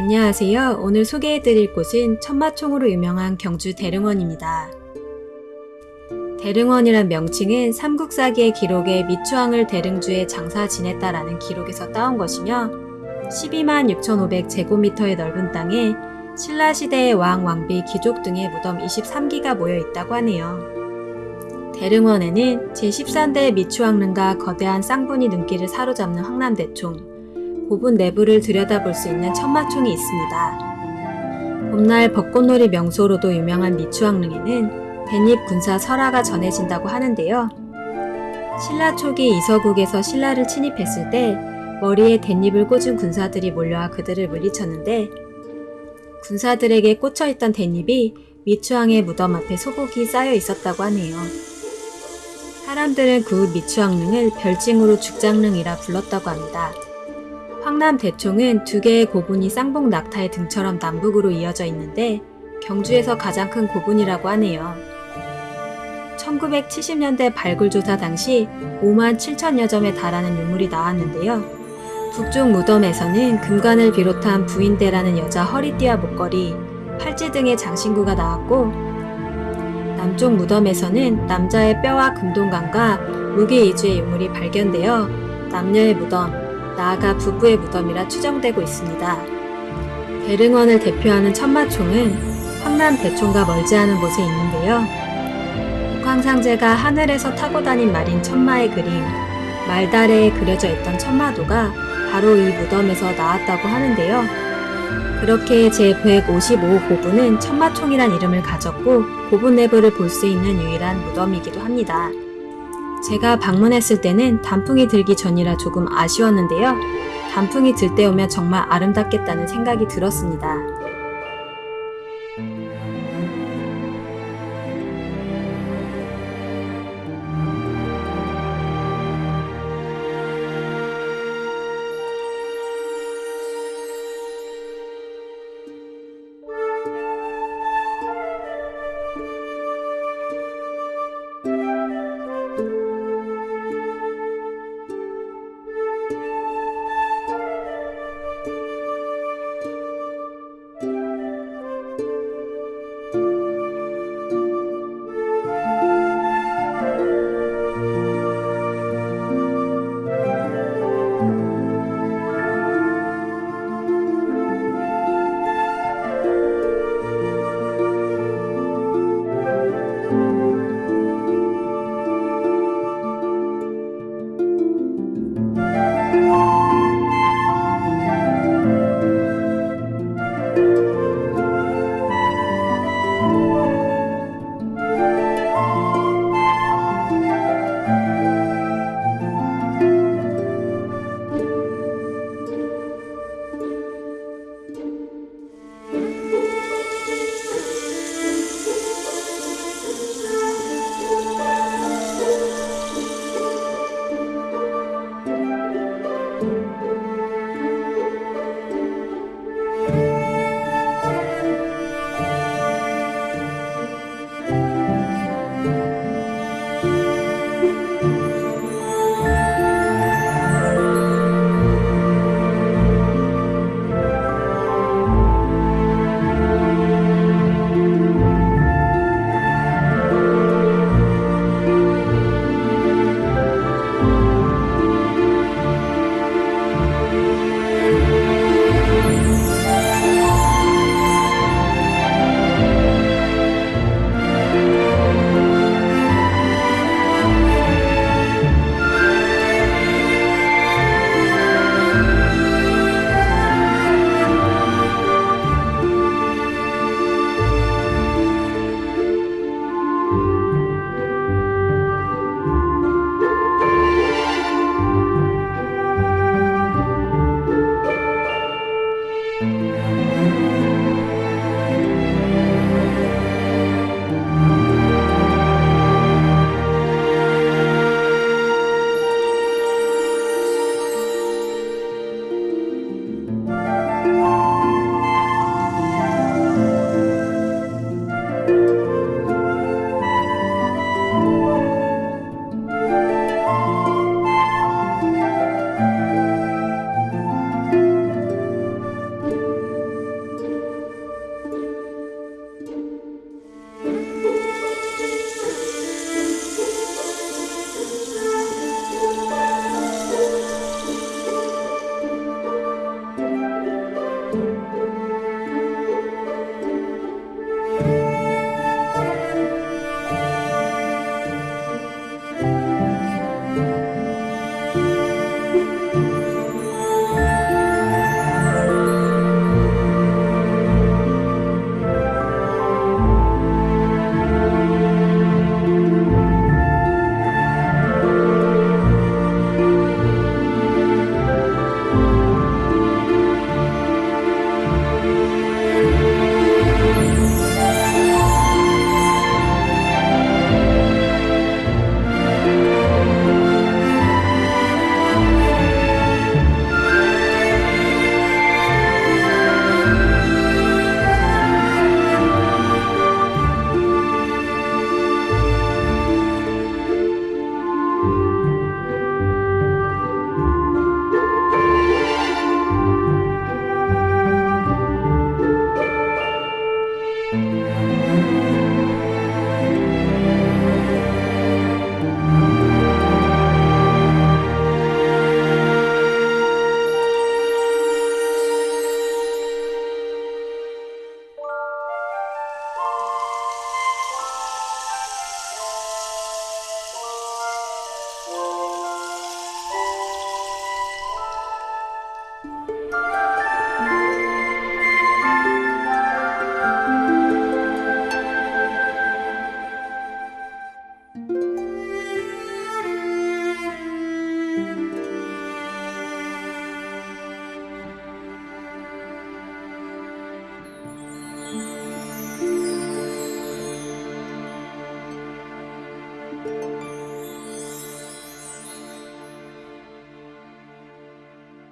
안녕하세요. 오늘 소개해드릴 곳은 천마총으로 유명한 경주 대릉원입니다. 대릉원이란 명칭은 삼국사기의 기록에 미추왕을 대릉주에 장사 지냈다라는 기록에서 따온 것이며 12만 6,500 제곱미터의 넓은 땅에 신라시대의 왕, 왕비, 귀족 등의 무덤 23기가 모여 있다고 하네요. 대릉원에는 제13대 미추왕릉과 거대한 쌍분이 눈길을 사로잡는 황남대총, 고분 내부를 들여다볼 수 있는 천마총이 있습니다. 봄날 벚꽃놀이 명소로도 유명한 미추왕릉에는 대립 군사 설화가 전해진다고 하는데요. 신라 초기 이서국에서 신라를 침입했을 때 머리에 댄잎을 꽂은 군사들이 몰려와 그들을 물리쳤는데 군사들에게 꽂혀있던 댄잎이 미추왕의 무덤 앞에 소복이 쌓여 있었다고 하네요. 사람들은 그 미추왕릉을 별칭으로 죽장릉이라 불렀다고 합니다. 황남 대총은 두 개의 고분이 쌍봉 낙타의 등처럼 남북으로 이어져 있는데 경주에서 가장 큰 고분이라고 하네요. 1970년대 발굴조사 당시 5만 7천여 점에 달하는 유물이 나왔는데요. 북쪽 무덤에서는 금관을 비롯한 부인대라는 여자 허리띠와 목걸이, 팔찌 등의 장신구가 나왔고 남쪽 무덤에서는 남자의 뼈와 금동관과 무게 위주의 유물이 발견되어 남녀의 무덤, 나아가 부부의 무덤이라 추정되고 있습니다. 대릉원을 대표하는 천마총은 황남 대총과 멀지 않은 곳에 있는데요. 국황상제가 하늘에서 타고 다닌 말인 천마의 그림, 말다래에 그려져 있던 천마도가 바로 이 무덤에서 나왔다고 하는데요. 그렇게 제155 고분은 천마총이란 이름을 가졌고 고분 내부를 볼 수 있는 유일한 무덤이기도 합니다. 제가 방문했을 때는 단풍이 들기 전이라 조금 아쉬웠는데요. 단풍이 들 때 오면 정말 아름답겠다는 생각이 들었습니다.